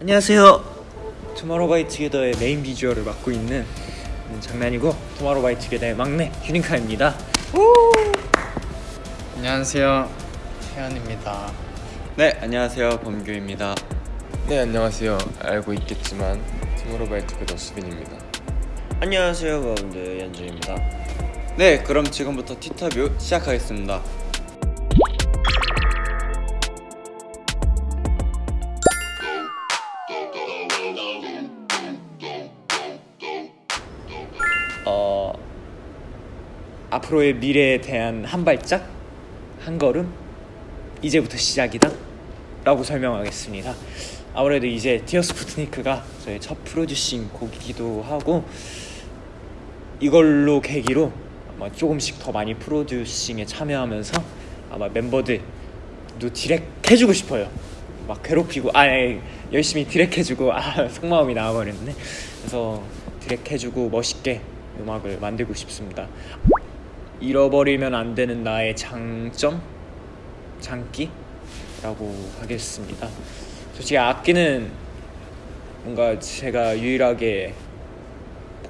안녕하세요. 투마로우바이투게더의 메인 비주얼을 맡고 있는 음, 장난이고 투마로우바이투게더의 막내 휴닝카이입니다. 안녕하세요 태연입니다 네, 안녕하세요. 범규입니다. 네 안녕하세요 알고 있겠지만 투모로우바이투게더 수빈입니다 안녕하세요, 가운데 연준입니다. 네, 그럼 지금부터 티터뷰 시작하겠습니다. 앞으로의 미래에 대한 한 발짝 한 걸음 이제부터 시작이다? 라고 설명하겠습니다. 아무래도 이제 Dear Sputnik가 저의 첫 producing 곡이기도 하고 이걸로 계기로 아마 조금씩 더 많이 producing에 참여하면서 아마 멤버들도 direct 해주고 싶어요. 막 괴롭히고 아 예, 열심히 direct 해주고 아 속마음이 나와버렸네. 그래서 디렉 해주고 멋있게 음악을 만들고 싶습니다 잃어버리면 안 되는 나의 장점? 장기라고 하겠습니다. 솔직히 악기는 뭔가 제가 유일하게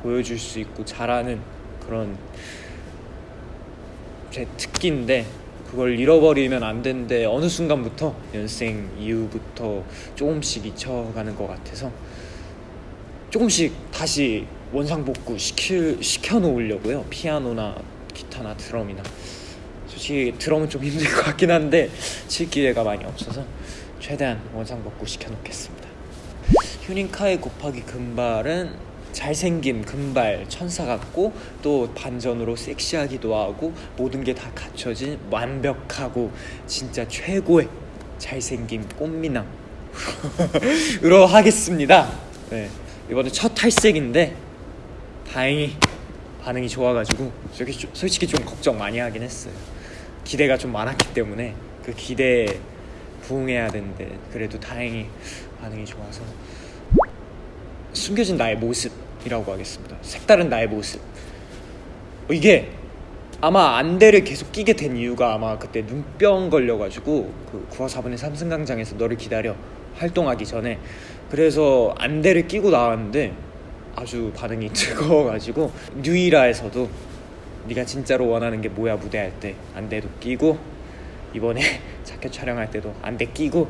보여줄 수 있고 잘하는 그런 제 특기인데 그걸 잃어버리면 안 되는데 어느 순간부터 연생 이후부터 조금씩 잊혀가는 것 같아서 조금씩 다시 원상복구 시킬, 시켜놓으려고요. 피아노나 기타나 드럼이나. 솔직히 드럼은 좀 힘들 것 같긴 한데 칠 기회가 많이 없어서 최대한 원상복구 시켜놓겠습니다. 휴닝카의 곱하기 금발은 잘생김 금발 천사 같고 또 반전으로 섹시하기도 하고 모든 게 다 갖춰진 완벽하고 진짜 최고의 잘생김 꽃미남. 으로 하겠습니다. 네, 이번에 첫 탈색인데 다행히 반응이 좋아가지고 솔직히 좀, 걱정 많이 하긴 했어요 기대가 좀 많았기 때문에 그 기대에 부응해야 되는데 그래도 다행히 반응이 좋아서 숨겨진 나의 모습이라고 하겠습니다. 색다른 나의 모습. 어, 이게 아마 안대를 계속 끼게 된 이유가 아마 그때 눈병 걸려가지고 그 9화 4분의 3승강장에서 너를 기다려 활동하기 전에 그래서 안대를 끼고 나왔는데 아주 반응이 뜨거워가지고 뉴이라에서도 네가 진짜로 원하는 게 뭐야 무대할 때 안대도 끼고 이번에 자켓 촬영할 때도 안대 끼고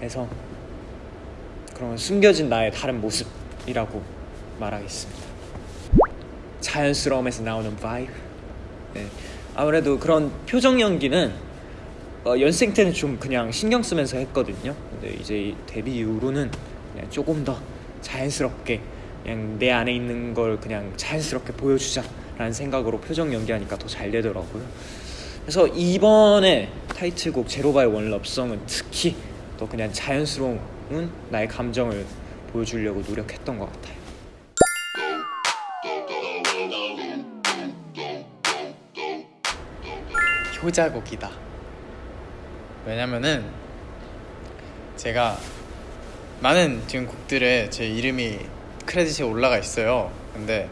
해서 그런 숨겨진 나의 다른 모습이라고 말하겠습니다. 자연스러움에서 나오는 vibe. 네. 아무래도 그런 표정 연기는 어, 연생 때는 좀 그냥 신경 쓰면서 했거든요. 근데 이제 데뷔 이후로는 조금 더 자연스럽게 그냥 내 안에 있는 걸 그냥 자연스럽게 보여주자 라는 생각으로 표정 연기하니까 더 잘 되더라고요. 그래서 이번에 타이틀곡 Zero By One Lovesong은 특히 더 그냥 자연스러운 나의 감정을 보여주려고 노력했던 것 같아요. 효자곡이다 왜냐면은 제가 많은 지금 곡들에 제 이름이 크레딧에 올라가 있어요. 근데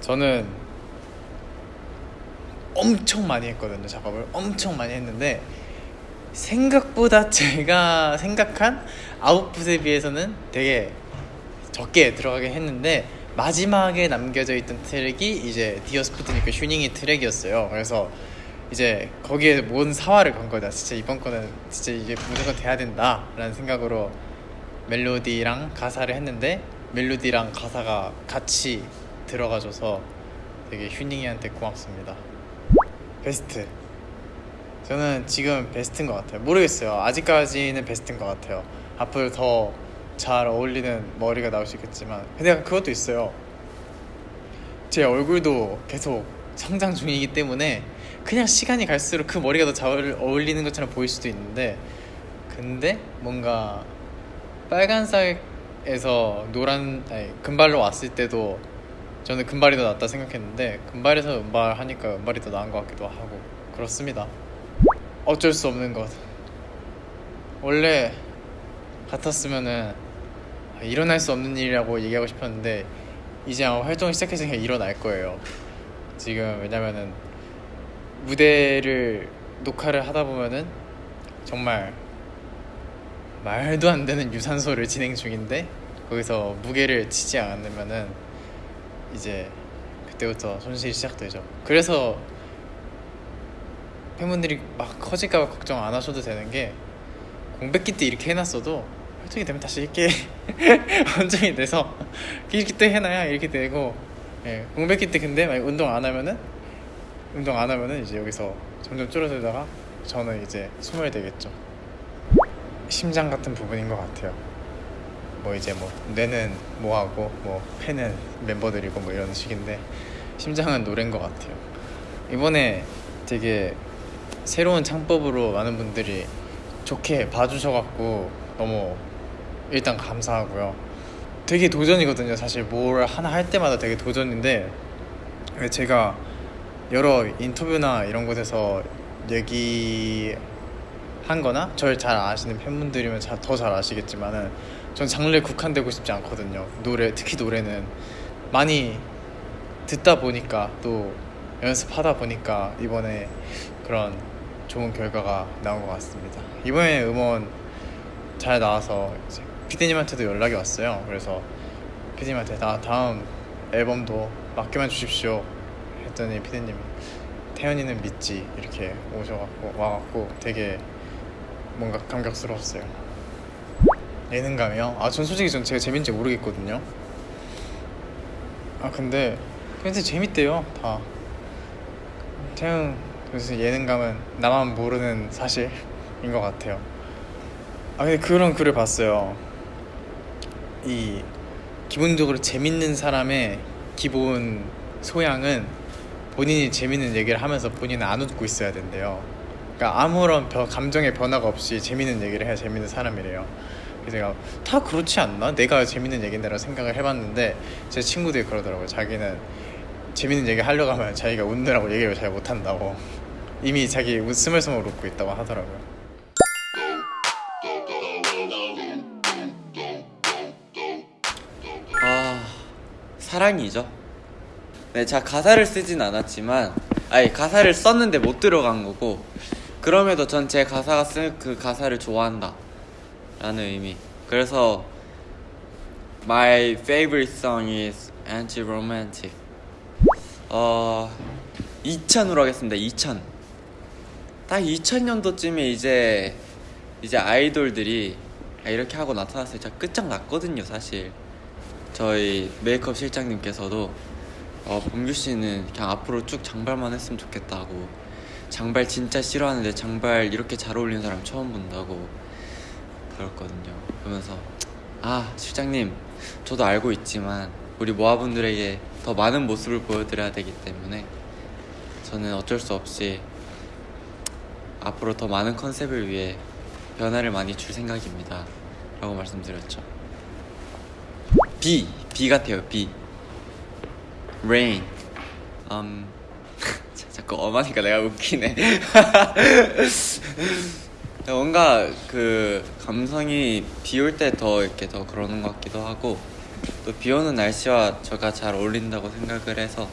저는 엄청 많이 했거든요 작업을. 엄청 많이 했는데 생각보다 제가 생각한 아웃풋에 비해서는 되게 적게 들어가긴 했는데 마지막에 남겨져 있던 트랙이 이제 Dear Sputnik 휴닝이 트랙이었어요. 그래서 이제 거기에 뭔 사활을 건 거다. 진짜 이번 거는 진짜 이게 무조건 돼야 된다 라는 생각으로 멜로디랑 가사를 했는데 멜로디랑 가사가 같이 들어가줘서 되게 휴닝이한테 고맙습니다. 베스트. 저는 지금 베스트인 것 같아요. 모르겠어요. 아직까지는 베스트인 것 같아요. 앞으로 더 잘 어울리는 머리가 나올 수 있겠지만. 근데 그것도 있어요. 제 얼굴도 계속 성장 중이기 때문에 그냥 시간이 갈수록 그 머리가 더 잘 어울리는 것처럼 보일 수도 있는데. 근데 뭔가 빨간색 에서 노란 아니 금발로 왔을 때도 저는 금발이 더 낫다 생각했는데 금발에서 은발 하니까 은발이 더 나은 것 같기도 하고 그렇습니다. 어쩔 수 없는 것. 원래 같았으면은 일어날 수 없는 일이라고 얘기하고 싶었는데 이제 아마 활동을 시작했으니까 일어날 거예요. 지금 왜냐면은 무대를 녹화를 하다 보면은 정말 말도 안 되는 유산소를 진행 중인데 거기서 무게를 치지 않으면은 이제 그때부터 손실이 시작되죠. 그래서 팬분들이 막 커질까봐 걱정 안 하셔도 되는 게 공백기 때 이렇게 해놨어도 활동이 되면 다시 이렇게 원정이 돼서 이렇게 때 해놔야 이렇게 되고 예, 공백기 때 근데 만약 운동 안 하면은 운동 안 하면은 이제 여기서 점점 줄어들다가 저는 이제 소멸되겠죠. 심장 같은 부분인 것 같아요. 뭐 이제 뭐 뇌는 뭐하고 뭐 팬은 멤버들이고 뭐 이런 식인데 심장은 노래인 것 같아요. 이번에 되게 새로운 창법으로 많은 분들이 좋게 봐주셔갖고 너무 일단 감사하고요. 되게 도전이거든요. 사실 뭘 하나 할 때마다 되게 도전인데 제가 여러 인터뷰나 이런 곳에서 얘기 한 거나 저를 잘 아시는 팬분들이면 더 잘 아시겠지만 은 전 장르에 국한되고 싶지 않거든요. 노래 특히 노래는 많이 듣다 보니까 또 연습하다 보니까 이번에 그런 좋은 결과가 나온 것 같습니다. 이번에 음원 잘 나와서 이제 피디님한테도 연락이 왔어요. 그래서 피디님한테 나 다음 앨범도 맡겨만 주십시오 했더니 피디님이 태연이는 믿지 이렇게 오셔갖고 와갖고 되게 뭔가 감격스러웠어요. 예능감이요? 아 전 솔직히 전 제가 재밌는지 모르겠거든요. 아 근데 근데 재밌대요 다. 태연 그래서 예능감은 나만 모르는 사실인 것 같아요. 아 근데 그런 글을 봤어요. 이 기본적으로 재밌는 사람의 기본 소양은 본인이 재밌는 얘기를 하면서 본인은 안 웃고 있어야 된대요. 그러니까 아무런 변- 감정의 변화가 없이 재밌는 얘기를 해야 재밌는 사람이래요. 그래서 제가 다 그렇지 않나? 내가 재밌는 얘기인데라고 생각을 해봤는데 제 친구들이 그러더라고요. 자기는 재밌는 얘기 하려고 하면 자기가 웃느라고 얘기를 잘 못한다고 이미 자기 웃- 스물스물 웃고 있다고 하더라고요. 아 사랑이죠. 네, 제가 가사를 쓰진 않았지만, 아니 가사를 썼는데 못 들어간 거고, 그럼에도 전 제 가사가 쓴 그 가사를 좋아한다. 라는 의미. 그래서 My favorite song is anti-romantic. 어 2000으로 하겠습니다. 2000. 딱 2000년도쯤에 이제 이제 아이돌들이 아, 이렇게 하고 나타났어요. 진짜 끝장났거든요, 사실. 저희 메이크업 실장님께서도 어, 범규 씨는 그냥 앞으로 쭉 장발만 했으면 좋겠다고 장발 진짜 싫어하는데 장발 이렇게 잘 어울리는 사람 처음 본다고 그랬거든요. 그러면서 아 실장님 저도 알고 있지만 우리 모아분들에게 더 많은 모습을 보여드려야 되기 때문에 저는 어쩔 수 없이 앞으로 더 많은 컨셉을 위해 변화를 많이 줄 생각입니다. 라고 말씀드렸죠. B B 같아요 B. Rain. 음 자, 자꾸 엄하니까 내가 웃기네 뭔가 그 감성이 비 올 때 더 이렇게 더 그러는 것 같기도 하고 또 비 오는 날씨와 저가 잘 어울린다고 생각을 해서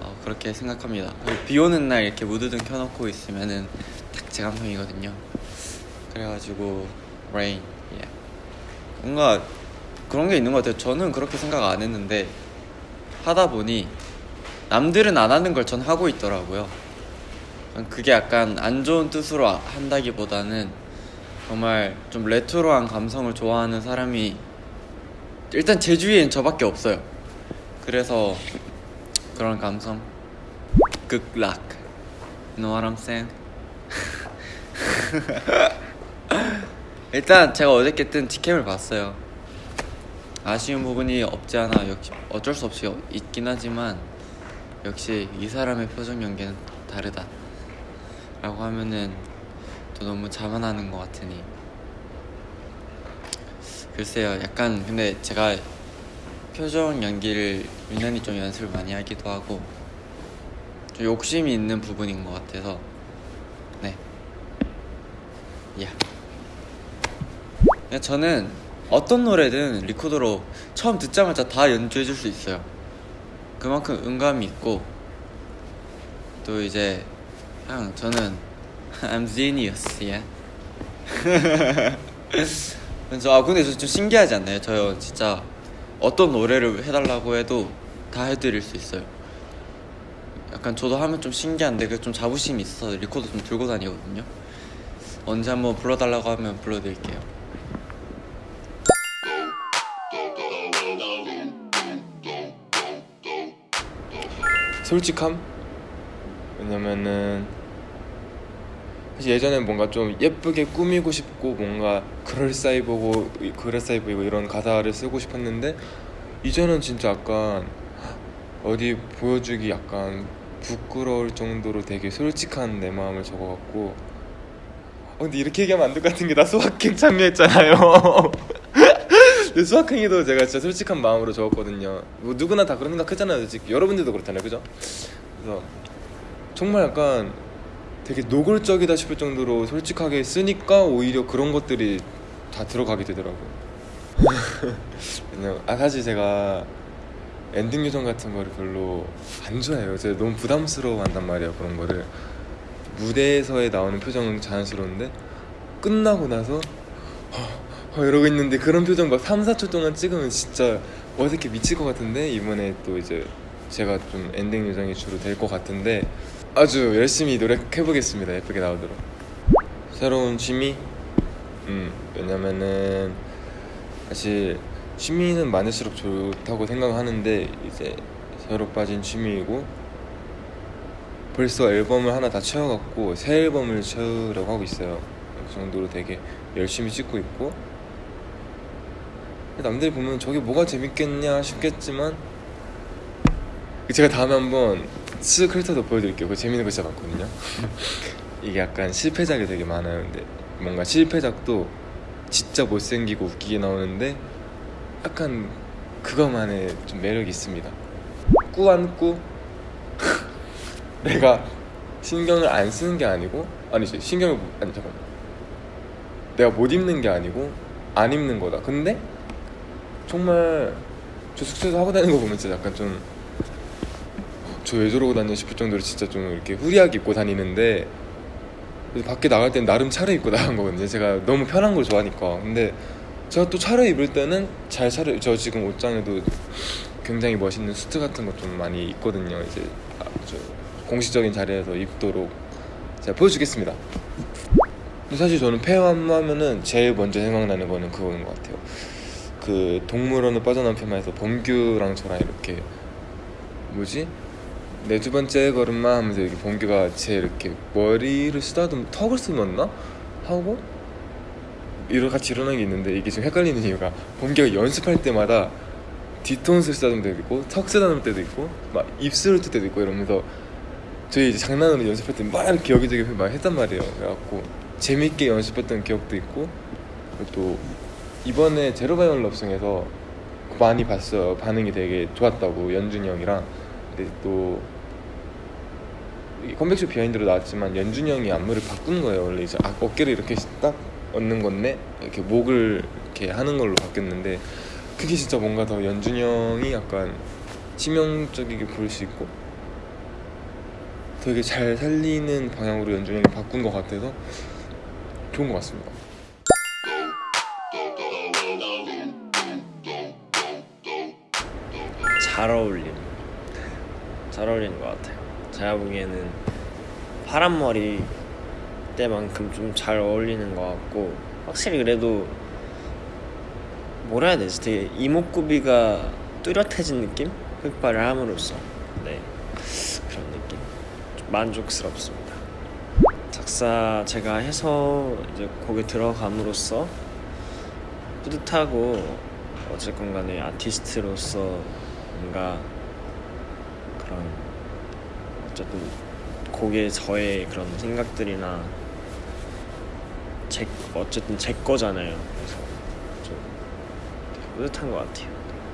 어, 그렇게 생각합니다 비 오는 날 이렇게 무드등 켜놓고 있으면은 딱 제 감성이거든요 그래가지고 Rain yeah. 뭔가 그런 게 있는 것 같아요. 저는 그렇게 생각 안 했는데 하다 보니 남들은 안 하는 걸 전 하고 있더라고요. 그게 약간 안 좋은 뜻으로 아- 한다기보다는 정말 좀 레트로한 감성을 좋아하는 사람이 일단 제 주위엔 저밖에 없어요. 그래서 그런 감성 luck You know what I'm saying? 일단 제가 어저께 뜬 티켓을 봤어요. 아쉬운 부분이 없지 않아 역시 어쩔 수 없이 있긴 하지만 역시 이 사람의 표정 연기는 다르다 라고 하면은 또 너무 자만하는 것 같으니 글쎄요 약간 근데 제가 표정 연기를 유난히 좀 연습을 많이 하기도 하고 좀 욕심이 있는 부분인 것 같아서 네 야. 저는 어떤 노래든 리코더로 처음 듣자마자 다 연주해 줄 수 있어요. 그만큼 음감이 있고 또 이제 형 저는 I'm genius, yeah. 그래서 아 근데 저 좀 신기하지 않나요? 저 진짜 어떤 노래를 해달라고 해도 다 해드릴 수 있어요. 약간 저도 하면 좀 신기한데 그 좀 자부심이 있어서 리코더 좀 들고 다니거든요. 언제 한번 불러달라고 하면 불러드릴게요. 솔직함? 왜냐면은 사실 예전엔 뭔가 좀 예쁘게 꾸미고 싶고 뭔가 그럴싸해 보고 그럴싸해 보이고 이런 가사를 쓰고 싶었는데 이제는 진짜 약간 어디 보여주기 약간 부끄러울 정도로 되게 솔직한 내 마음을 적어갖고 어, 근데 이렇게 얘기하면 안 될 것 같은 게나 수학행 참여했잖아요 수학행위도 제가 진짜 솔직한 마음으로 적었거든요. 뭐 누구나 다 그런 생각 하잖아요 솔직히. 여러분들도 그렇잖아요 그죠? 그래서 정말 약간 되게 노골적이다 싶을 정도로 솔직하게 쓰니까 오히려 그런 것들이 다 들어가게 되더라고요. 아 사실 제가 엔딩 요정 같은 거를 별로 안 좋아해요. 제가 너무 부담스러워 한단 말이에요 그런 거를. 무대에서의 나오는 표정은 자연스러운데 끝나고 나서 어, 어, 이러고 있는데 그런 표정 막 3, 4초 동안 찍으면 진짜 어색해 미칠 것 같은데? 이번에 또 이제 제가 좀 엔딩 요정이 주로 될 것 같은데 아주 열심히 노력해 보겠습니다. 예쁘게 나오도록. 새로운 취미? 음 왜냐면은 사실 취미는 많을수록 좋다고 생각하는데 이제 새로 빠진 취미이고 벌써 앨범을 하나 다 채워갖고 새 앨범을 채우려고 하고 있어요. 그 정도로 되게 열심히 찍고 있고 남들이 보면 저게 뭐가 재밌겠냐 싶겠지만 제가 다음에 한번 쓱 훑어서 보여드릴게요. 그 재밌는 거 진짜 많거든요. 이게 약간 실패작이 되게 많아요. 근데 뭔가 실패작도 진짜 못생기고 웃기게 나오는데 약간 그거만의 좀 매력이 있습니다. 꾸안꾸 내가 신경을 안 쓰는 게 아니고 아니지 신경을 못- 아니 잠깐 내가 못 입는 게 아니고 안 입는 거다. 근데 정말 저 숙소에서 하고 다니는 거 보면 진짜 약간 좀 저 왜 저러고 다녀 싶을 정도로 진짜 좀 이렇게 후리하게 입고 다니는데 밖에 나갈 땐 나름 차려입고 나간 거거든요. 제가 너무 편한 걸 좋아하니까. 근데 제가 또 차려입을 때는 잘 차려 저 지금 옷장에도 굉장히 멋있는 수트 같은 거좀 많이 있거든요. 이제 아, 저 공식적인 자리에서 입도록 제가 보여주겠습니다. 사실 저는 폐암 하면은 제일 먼저 생각나는 거는 그거인 것 같아요 그 동물원을 빠져나온 폐마에서 범규랑 저랑 이렇게 뭐지? 내두 번째 걸음마 하면서 이렇게 범규가 제 이렇게 머리를 쓰다듬 턱을 쓰었나? 하고 이러 같이 일어난 게 있는데 이게 좀 헷갈리는 이유가 범규가 연습할 때마다 뒤통수를 쓰다듬을 때도 있고 턱 쓰다듬을 때도 있고 막 입술을 뜰 때도 있고 이러면서 저희 이제 장난으로 연습할 때 막 이렇게 여기저기 막 했단 말이에요. 그래갖고 재밌게 연습했던 기억도 있고 또 이번에 제로바이온 럽송에서 많이 봤어요. 반응이 되게 좋았다고 연준이 형이랑. 근데 또이 컴백쇼 비하인드로 나왔지만 연준이 형이 안무를 바꾼 거예요. 원래 이제 아, 어깨를 이렇게 딱 얹는 건데 이렇게 목을 이렇게 하는 걸로 바뀌었는데 그게 진짜 뭔가 더 연준이 형이 약간 치명적이게 보일 수 있고 되게 잘 살리는 방향으로 연준이 형이 바꾼 것 같아서 좋은 것 같습니다 잘 어울림 잘 어울리는 것 같아요. 제가 보기에는 파란 머리 때만큼 좀 잘 어울리는 것 같고 확실히 그래도 뭐라 해야 되지? 되게 이목구비가 뚜렷해진 느낌? 흑발을 함으로써. 네. 그런 느낌. 좀 만족스럽습니다. 작사 제가 해서 이제 곡에 들어감으로써 뿌듯하고 어쨌건 간에 아티스트로서 뭔가 그런 어쨌든 곡에 저의 그런 생각들이나 제 어쨌든 제 거잖아요. 그래서 좀 되게 뿌듯한 것 같아요.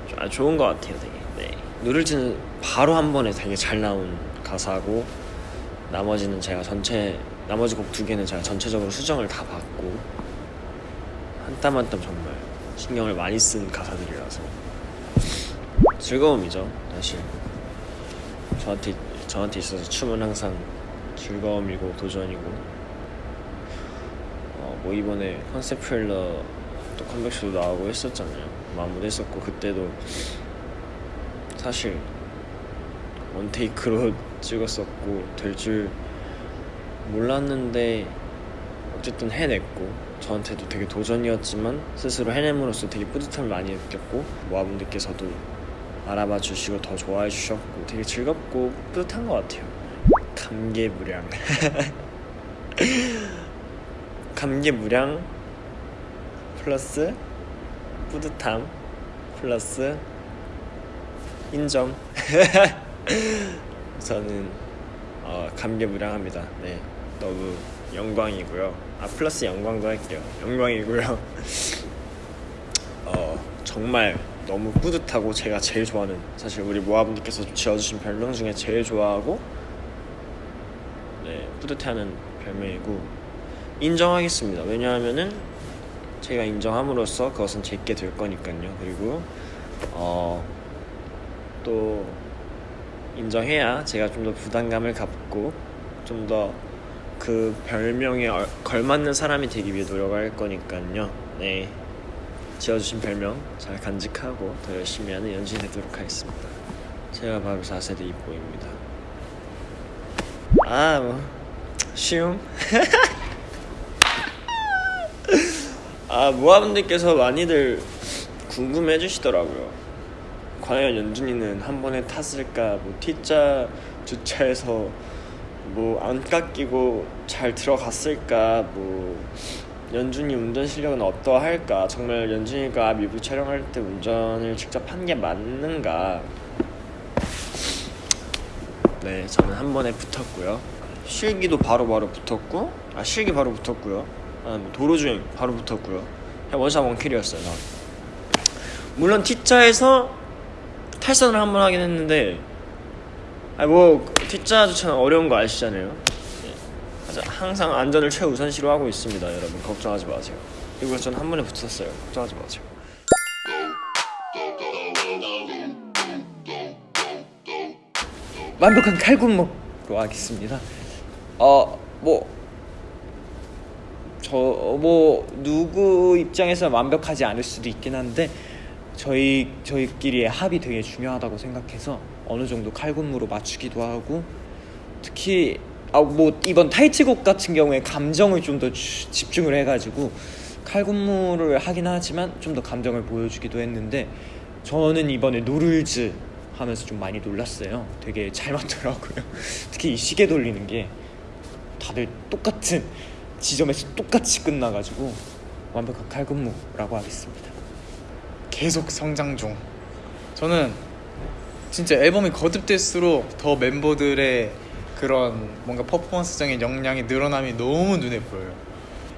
좀, 아, 좋은 것 같아요, 되게. 네. 누를지는 바로 한 번에 되게 잘 나온 가사고 나머지는 제가 전체 나머지 곡 두 개는 제가 전체적으로 수정을 다 받고 한 땀 한 땀 정말 신경을 많이 쓴 가사들이라서 즐거움이죠 사실 저한테 저한테 있어서 춤은 항상 즐거움이고 도전이고 어, 뭐 이번에 컨셉 트레일러 또 컴백쇼도 나오고 했었잖아요. 마무리 했었고 그때도 사실 원테이크로 찍었었고 될 줄 몰랐는데 어쨌든 해냈고 저한테도 되게 도전이었지만 스스로 해냄으로써 되게 뿌듯함을 많이 느꼈고 모아분들께서도 알아봐 주시고 더 좋아해 주셨고 되게 즐겁고 뿌듯한 것 같아요. 감개무량. 감개무량 플러스 뿌듯함 플러스 인정. 저는 어, 감개무량합니다. 네 너무 영광이고요. 아 플러스 영광도 할게요. 영광이고요. 어 정말 너무 뿌듯하고 제가 제일 좋아하는 사실 우리 모아분들께서 지어주신 별명 중에 제일 좋아하고 네 뿌듯해하는 별명이고 인정하겠습니다 왜냐하면은 제가 인정함으로써 그것은 제게 될 거니까요 그리고 어 또 인정해야 제가 좀 더 부담감을 갖고 좀 더 그 별명에 얼- 걸맞는 사람이 되기 위해 노력할 거니까요. 네. 지어주신 별명 잘 간직하고 더 열심히 하는 연신 되도록 하겠습니다. 제가 바로 4세대 이보입니다. 아, 뭐, 쉬움? 아, 모아분들께서 많이들 궁금해 해주시더라고요. 과연 연준이는 한 번에 탔을까? 뭐 T자 주차해서 뭐 안 깎이고 잘 들어갔을까? 뭐 연준이 운전 실력은 어떠할까? 정말 연준이가 뮤비 촬영할 때 운전을 직접 한 게 맞는가? 네, 저는 한 번에 붙었고요. 실기도 바로바로 붙었고, 아 실기 바로 붙었고요. 아, 뭐 도로 주행 바로 붙었고요. 그냥 원샷 원킬이었어요. 나. 물론 T자에서 탈선을 한 번 하긴 했는데 아뭐 T자 주차는 어려운 거 아시잖아요 항상 안전을 최우선시로 하고 있습니다 여러분. 걱정하지 마세요. 그리고 저는 한 번에 붙었어요. 걱정하지 마세요. 완벽한 칼군무로 하겠습니다. 어, 뭐, 저, 뭐, 누구 입장에서 완벽하지 않을 수도 있긴 한데, 저희, 저희끼리의 합이 되게 중요하다고 생각해서 어느 정도 칼군무로 맞추기도 하고, 특히, 아, 뭐, 이번 타이틀곡 같은 경우에 감정을 좀 더 집중을 해가지고, 칼군무를 하긴 하지만 좀 더 감정을 보여주기도 했는데, 저는 이번에 No Rules 하면서 좀 많이 놀랐어요. 되게 잘 맞더라고요. 특히 이 시계 돌리는 게 다들 똑같은 지점에서 똑같이 끝나가지고 완벽한 칼군무라고 하겠습니다. 계속 성장 중. 저는 진짜 앨범이 거듭될수록 더 멤버들의 그런 뭔가 퍼포먼스적인 역량의 늘어남이 너무 눈에 보여요.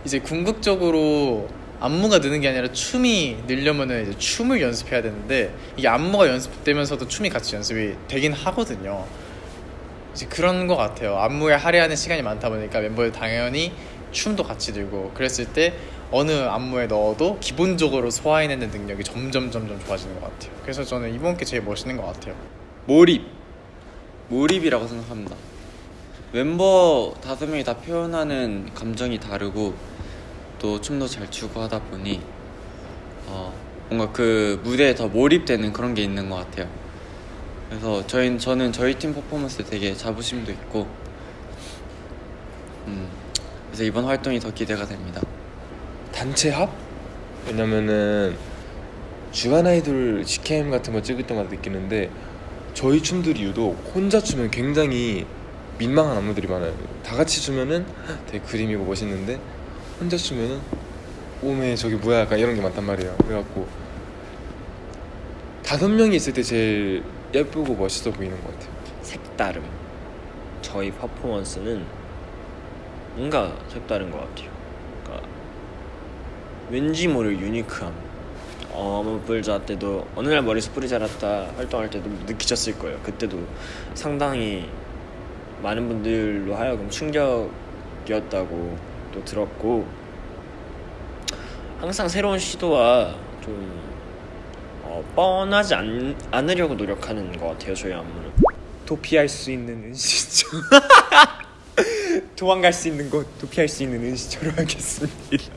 이제 궁극적으로 안무가 느는 게 아니라 춤이 늘려면은 이제 춤을 연습해야 되는데 이게 안무가 연습되면서도 춤이 같이 연습이 되긴 하거든요. 이제 그런 것 같아요. 안무에 할애하는 시간이 많다 보니까 멤버들 당연히 춤도 같이 들고 그랬을 때 어느 안무에 넣어도 기본적으로 소화해내는 능력이 점점 점점 좋아지는 것 같아요. 그래서 저는 이번 게 제일 멋있는 것 같아요. 몰입 몰입이라고 생각합니다 멤버 다섯 명이 다 표현하는 감정이 다르고 또 춤도 잘 추고 하다 보니 어, 뭔가 그 무대에 더 몰입되는 그런 게 있는 것 같아요 그래서 저희 저는 저희 팀 퍼포먼스에 되게 자부심도 있고 음, 그래서 이번 활동이 더 기대가 됩니다 단체 합? 왜냐면은 주간 아이돌 직캠 같은 거 찍을 때마다 느끼는데 저희 춤들이 유독 혼자 추면 굉장히 민망한 안무들이 많아요. 다 같이 추면은 되게 그림이고 멋있는데 혼자 추면은 오메 저게 뭐야 약간 이런 게 많단 말이에요. 그래갖고 다섯 명이 있을 때 제일 예쁘고 멋있어 보이는 것 같아요. 색다름 저희 퍼포먼스는 뭔가 색다른 것 같아요 그러니까 왠지 모를 유니크함 어머 불자 때도 어느 날 머리 스프리 자랐다 활동할 때도 느끼셨을 거예요 그때도 상당히 많은 분들로 하여금 충격이었다고 또 들었고 항상 새로운 시도와 좀 어, 뻔하지 않, 않으려고 노력하는 것 같아요 저희 안무는 도피할 수 있는 은신처. 도망갈 수 있는 곳 도피할 수 있는 은시처럼 하겠습니다.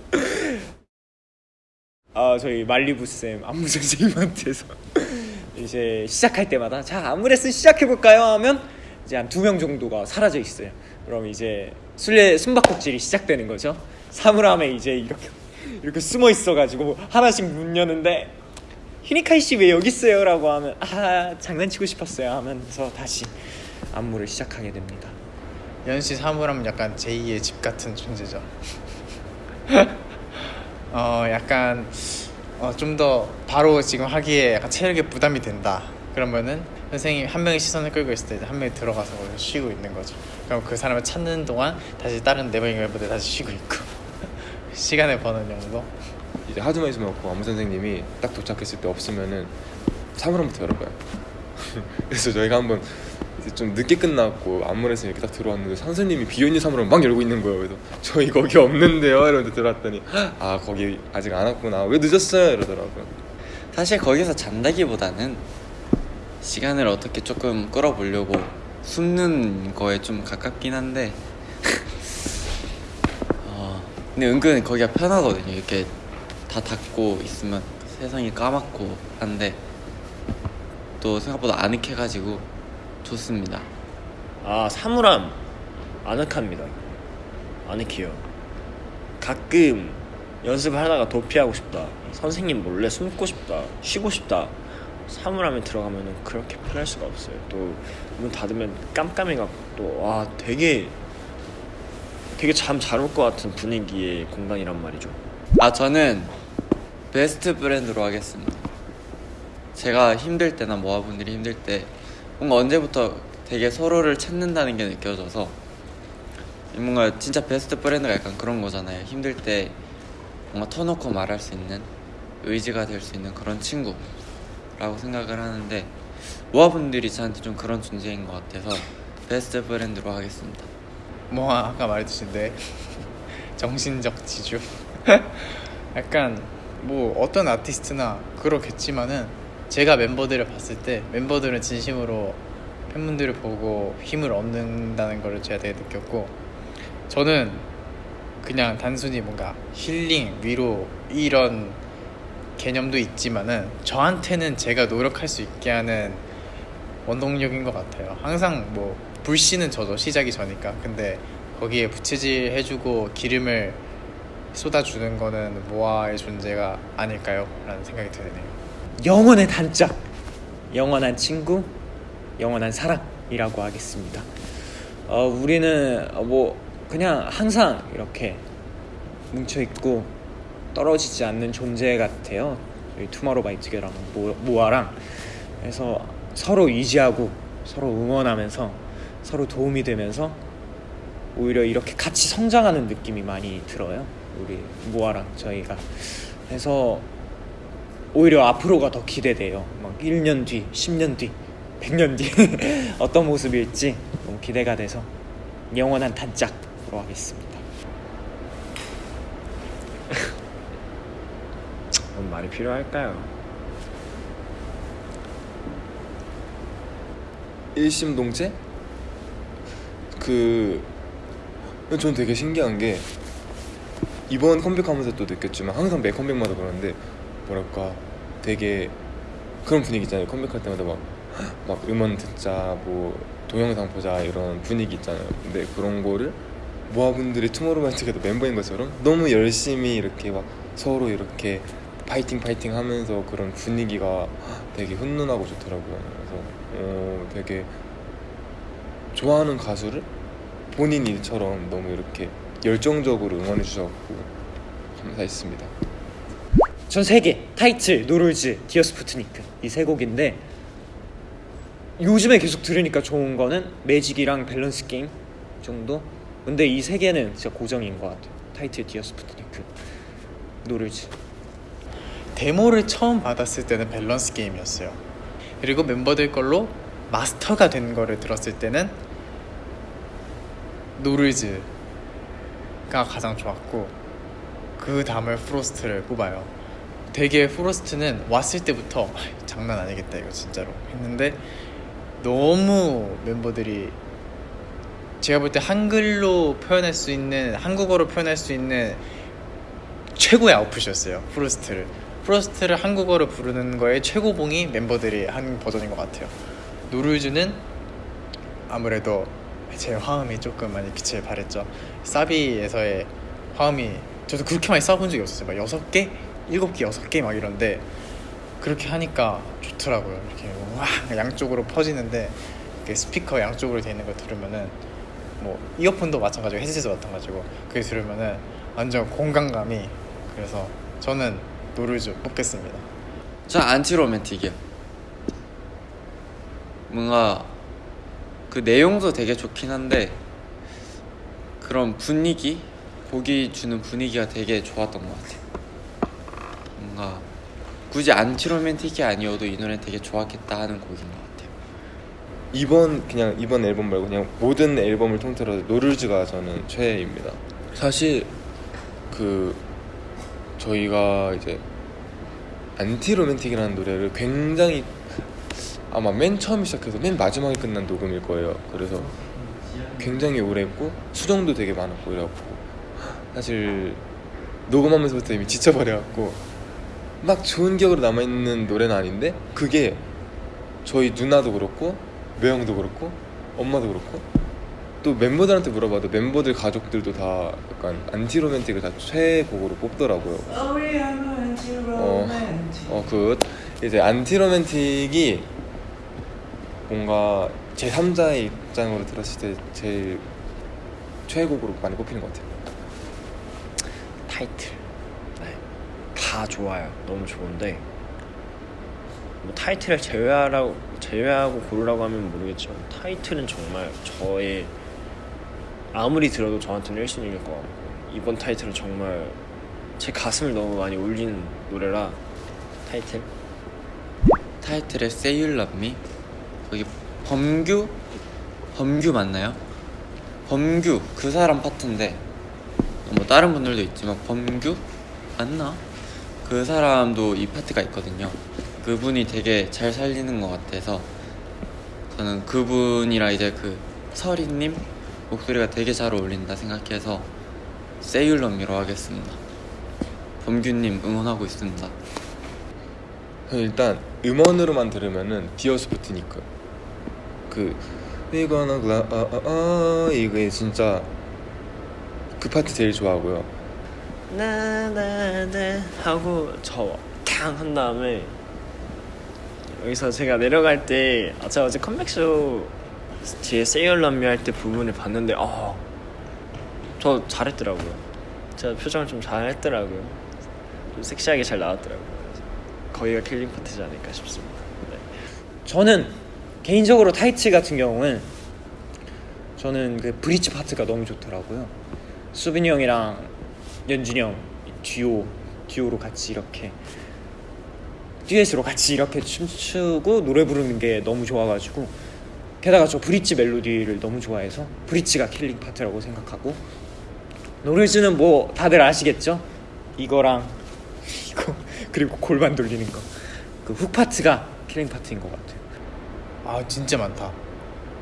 아 저희 말리부 쌤 안무 선생님한테서 이제 시작할 때마다 자 안무 레슨 시작해 볼까요 하면 이제 한 두 명 정도가 사라져 있어요. 그럼 이제 술래 숨바꼭질이 시작되는 거죠. 사물함에 이제 이렇게 이렇게 숨어 있어가지고 하나씩 문 여는데 히니카이 씨 왜 여기 있어요라고 하면 아 장난치고 싶었어요 하면서 다시 안무를 시작하게 됩니다. 연씨 사물함은 약간 제2의 집 같은 존재죠. 어 약간 어, 좀 더 바로 지금 하기에 약간 체력에 부담이 된다. 그러면은 선생님 한 명이 시선을 끌고 있을 때 한 명이 들어가서 쉬고 있는 거죠. 그럼 그 사람을 찾는 동안 다시 다른 네 명의 멤버들 다시 쉬고 있고 시간을 버는 정도. 이제 하도 많이 숨었고 안무 선생님이 딱 도착했을 때 없으면은 사물함부터 열어봐요. 그래서 저희가 한번 좀 늦게 끝났고 안무에서 이렇게 딱 들어왔는데 선생님이 비어있는 사물함 막 열고 있는 거예요. 그래서 저희 거기 없는데요. 이러면서 들어왔더니 아 거기 아직 안 왔구나. 왜 늦었어요? 이러더라고요. 사실 거기서 잔다기보다는 시간을 어떻게 조금 끌어보려고 숨는 거에 좀 가깝긴 한데 어, 근데 은근 거기가 편하거든요 이렇게 다 닫고 있으면 세상이 까맣고 한데 또 생각보다 아늑해가지고 좋습니다 아 사물함 아늑합니다. 아늑해요. 가끔 연습을 하다가 도피하고 싶다. 선생님 몰래 숨고 싶다. 쉬고 싶다. 사물함에 들어가면은 그렇게 편할 수가 없어요. 또 문 닫으면 깜깜해갖고 또 와 되게 되게 잠 잘 올 것 같은 분위기의 공간이란 말이죠. 아 저는 베스트 브랜드로 하겠습니다. 제가 힘들 때나 모아분들이 힘들 때 뭔가 언제부터 되게 서로를 찾는다는 게 느껴져서 뭔가 진짜 베스트 브랜드가 약간 그런 거잖아요. 힘들 때 뭔가 터놓고 말할 수 있는 의지가 될 수 있는 그런 친구 라고 생각을 하는데 모아분들이 저한테 좀 그런 존재인 것 같아서 베스트 브랜드로 하겠습니다. 뭐 아까 말했듯이인데 정신적 지주 약간 뭐 어떤 아티스트나 그렇겠지만은 제가 멤버들을 봤을 때 멤버들은 진심으로 팬분들을 보고 힘을 얻는다는 거를 제가 되게 느꼈고 저는 그냥 단순히 뭔가 힐링 위로 이런 개념도 있지만은 저한테는 제가 노력할 수 있게 하는 원동력인 것 같아요. 항상 뭐 불씨는 저도 시작이 저니까. 근데 거기에 부채질 해주고 기름을 쏟아주는 거는 모아의 존재가 아닐까요? 라는 생각이 드네요. 영원의 단짝, 영원한 친구, 영원한 사랑이라고 하겠습니다. 어, 우리는 어, 뭐 그냥 항상 이렇게 뭉쳐 있고 떨어지지 않는 존재 같아요. 저희 투마로우바이투게랑 모아랑 그래서 서로 의지하고 서로 응원하면서 서로 도움이 되면서 오히려 이렇게 같이 성장하는 느낌이 많이 들어요. 우리 모아랑 저희가 그래서 오히려 앞으로가 더 기대돼요. 막 1년 뒤, 10년 뒤, 100년 뒤 어떤 모습일지 너무 기대가 돼서 영원한 단짝으로 하겠습니다. 뭔 말이 필요할까요? 일심동체? 그... 전 되게 신기한 게 이번 컴백하면서 또 느꼈지만 항상 매 컴백마다 그러는데 뭐랄까 되게 그런 분위기 있잖아요 컴백할 때마다 막, 막 음원 듣자 뭐 동영상 보자 이런 분위기 있잖아요 근데 그런 거를 모아분들이 투모로우바이투게더 멤버인 것처럼 너무 열심히 이렇게 막 서로 이렇게 파이팅 파이팅 하면서 그런 분위기가 되게 훈훈하고 좋더라고요 그래서 어, 되게 좋아하는 가수를 본인 일처럼 너무 이렇게 열정적으로 응원해 주셔서 감사했습니다. 전 세 개 타이틀, No Rules, Dear Sputnik 이 세 곡인데 요즘에 계속 들으니까 좋은 거는 Magic이랑 밸런스 게임 정도. 근데 이 세 개는 진짜 고정인 것 같아요. 타이틀, Dear Sputnik, No Rules. 데모를 처음 받았을 때는 밸런스 게임이었어요. 그리고 멤버들 걸로 마스터가 된 거를 들었을 때는 No Rules가 가장 좋았고 그 다음을 Frost를 뽑아요. 되게 Frost는 왔을 때부터 아, 장난 아니겠다 이거 진짜로 했는데 너무 멤버들이 제가 볼 때 한글로 표현할 수 있는 한국어로 표현할 수 있는 최고의 아웃풋이었어요 Frost를 프로스트를 한국어로 부르는 거에 최고봉이 멤버들이 한 버전인 것 같아요. 노르즈는 아무래도 제 화음이 조금 많이 빛을 발했죠. 사비에서의 화음이 저도 그렇게 많이 써본 적이 없었어요. 막 여섯 개, 일곱 개, 여섯 개 막 이런데 그렇게 하니까 좋더라고요. 이렇게 와 양쪽으로 퍼지는데 스피커 양쪽으로 돼 있는 거 들으면은 뭐 이어폰도 마찬가지고 헤드셋도 마찬가지고 그게 들으면은 완전 공간감이 그래서 저는 노르즈 뽑겠습니다 저 안티로맨틱이요. 뭔가 그 내용도 되게 좋긴 한데 그런 분위기 곡이 주는 분위기가 되게 좋았던 것 같아요. 뭔가 굳이 안티로맨틱이 아니어도 이 노래 되게 좋았겠다 하는 곡인 것 같아요. 이번 그냥 이번 앨범 말고 그냥 모든 앨범을 통틀어 노르즈가 저는 최애입니다. 사실 그 저희가 이제 Anti-Romantic이라는 노래를 굉장히 아마 맨 처음 시작해서 맨 마지막에 끝난 녹음일 거예요. 그래서 굉장히 오래 했고 수정도 되게 많았고 이래갖고 사실 녹음하면서부터 이미 지쳐버려갖고 막 좋은 기억으로 남아있는 노래는 아닌데 그게 저희 누나도 그렇고 매형도 그렇고 엄마도 그렇고 또 멤버들한테 물어봐도 멤버들 가족들도 다 약간 안티로맨틱을 다 최애곡으로 뽑더라고요. 어, 어, 그 이제 안티로맨틱이 뭔가 제 3자의 입장으로 들었을 때 제일 최애곡으로 많이 뽑히는 것 같아요. 타이틀 네. 다 좋아요 너무 좋은데 뭐 타이틀을 제외하라고 제외하고 고르라고 하면 모르겠지만 타이틀은 정말 저의 아무리 들어도 저한테는 1순위일 것 같고 이번 타이틀은 정말 제 가슴을 너무 많이 울리는 노래라 타이틀 타이틀의 Say You Love Me 거기 범규 범규 맞나요? 범규 그 사람 파트인데 뭐 다른 분들도 있지만 범규 맞나? 그 사람도 이 파트가 있거든요. 그분이 되게 잘 살리는 것 같아서 저는 그분이랑 이제 그 설이님 목소리가 되게 잘 어울린다 생각해서 Me로 하겠습니다. 범규님 응원하고 있습니다. 일단 음원으로만 들으면은 디어스포트니까 그 We gonna gla 아, 아, 아, 이게 진짜 그 파트 제일 좋아하고요. 나나나 하고 저캉 한 다음에 여기서 제가 내려갈 때 아, 제가 어제 컴백쇼 뒤에 say you love me 할 때 부분을 봤는데 어, 저 잘했더라고요 제가 표정을 좀 잘했더라고요 좀 섹시하게 잘 나왔더라고요 거기가 killing 파트지 않을까 싶습니다 네. 저는 개인적으로 타이틀 같은 경우는 저는 그 브릿지 파트가 너무 좋더라고요. 수빈이 형이랑 연준이 형 듀오 듀오로 같이 이렇게 듀엣으로 같이 이렇게 춤추고 노래 부르는 게 너무 좋아가지고 게다가 저 브릿지 멜로디를 너무 좋아해서 브릿지가 killing 파트라고 생각하고 No Rules는 뭐 다들 아시겠죠? 이거랑 이거 그리고 골반 돌리는 거그 hook 파트가 killing 파트인 것 같아요. 아 진짜 많다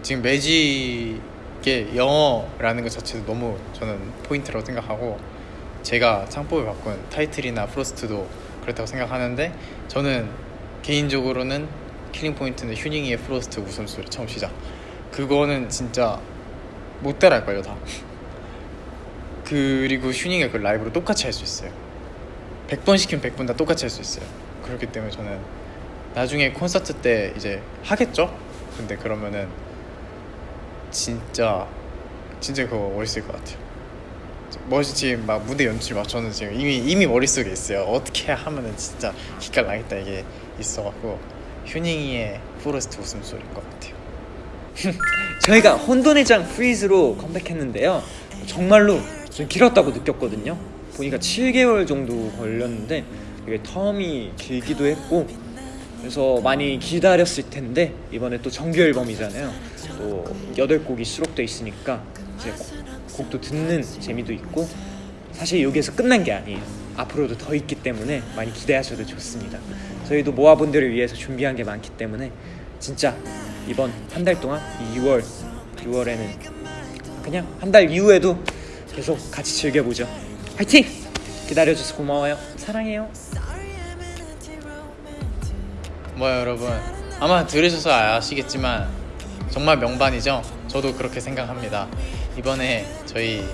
지금 Magic의 영어라는 것 자체도 너무 저는 포인트라고 생각하고 제가 창법을 바꾼 타이틀이나 Frost도 그렇다고 생각하는데 저는 개인적으로는 killing 포인트는 휴닝이의 Frost 웃음소리. 처음 시작. 그거는 진짜 못 따라할걸요 다. 그리고 휴닝이 그 라이브로 똑같이 할 수 있어요. 100번 시키면 100번 다 똑같이 할 수 있어요. 그렇기 때문에 저는 나중에 콘서트 때 이제 하겠죠? 근데 그러면은 진짜 진짜 그거 멋있을 것 같아요. 멋이 지금 막 무대 연출 막 저는 지금 이미 이미 머릿속에 있어요. 어떻게 하면은 진짜 기깔 나겠다 이게 있어갖고 휴닝이의 Frost 웃음소리인 것 같아요 저희가 혼돈의 장 FREEZE로 컴백했는데요. 정말로 좀 길었다고 느꼈거든요. 보니까 7개월 정도 걸렸는데 되게 텀이 길기도 했고 그래서 많이 기다렸을 텐데 이번에 또 정규 앨범이잖아요. 또 8곡이 수록돼 있으니까 이제 곡- 곡도 듣는 재미도 있고 사실 여기에서 끝난 게 아니에요. 앞으로도 더 있기 때문에 많이 기대하셔도 좋습니다. 저희도 모아분들을 위해서 준비한 게 많기 때문에 진짜 이번 한 달 동안 이 6월 6월에는 그냥 한 달 이후에도 계속 같이 즐겨보죠. 화이팅! 기다려줘서 고마워요. 사랑해요. 뭐야 여러분 아마 들으셔서 아시겠지만 정말 명반이죠 저도 그렇게 생각합니다 이번에 저희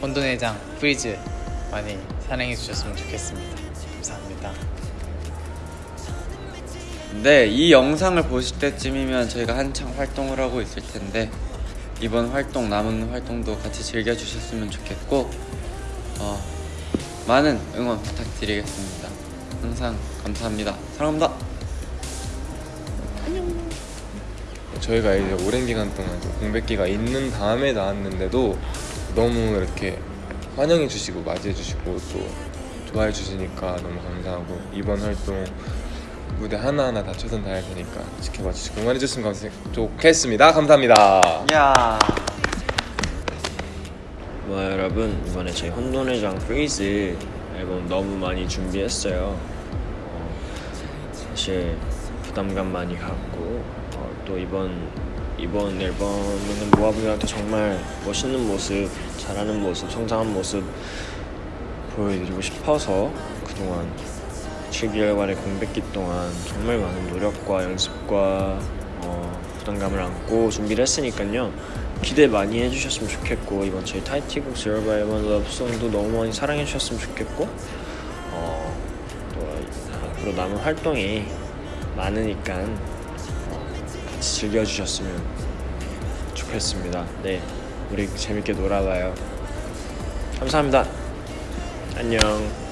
혼돈의 장 FREEZE 많이 사랑해 주셨으면 좋겠습니다 감사합니다 네, 이 영상을 보실 때쯤이면 저희가 한창 활동을 하고 있을 텐데 이번 활동 남은 활동도 같이 즐겨주셨으면 좋겠고 어, 많은 응원 부탁드리겠습니다. 항상 감사합니다. 사랑합니다. 저희가 이제 오랜 기간 동안 좀 공백기가 있는 다음에 나왔는데도 너무 이렇게 환영해 주시고 맞이해 주시고 또 좋아해 주시니까 너무 감사하고 이번 활동 무대 하나하나 다 최선 다할 테니까 지켜봐 주시고 응원해 주시면 감- 좋겠습니다 감사합니다 야. 뭐 여러분 이번에 저희 혼돈의 장 FREEZE 앨범 너무 많이 준비했어요. 어, 사실 부담감 많이 갖고 어, 또 이번 이번 앨범은 모아분들한테 정말 멋있는 모습, 잘하는 모습, 성장한 모습 보여드리고 싶어서 그동안 7개월간의 공백기 동안 정말 많은 노력과 연습과 어, 부담감을 안고 준비를 했으니까요. 기대 많이 해주셨으면 좋겠고 이번 저희 타이티곡 Zero by One Song도 너무 많이 사랑해 주셨으면 좋겠고 어, 또 앞으로 남은 활동이 많으니까 어, 같이 즐겨주셨으면 좋겠습니다. 네 우리 재밌게 놀아봐요. 감사합니다. 안녕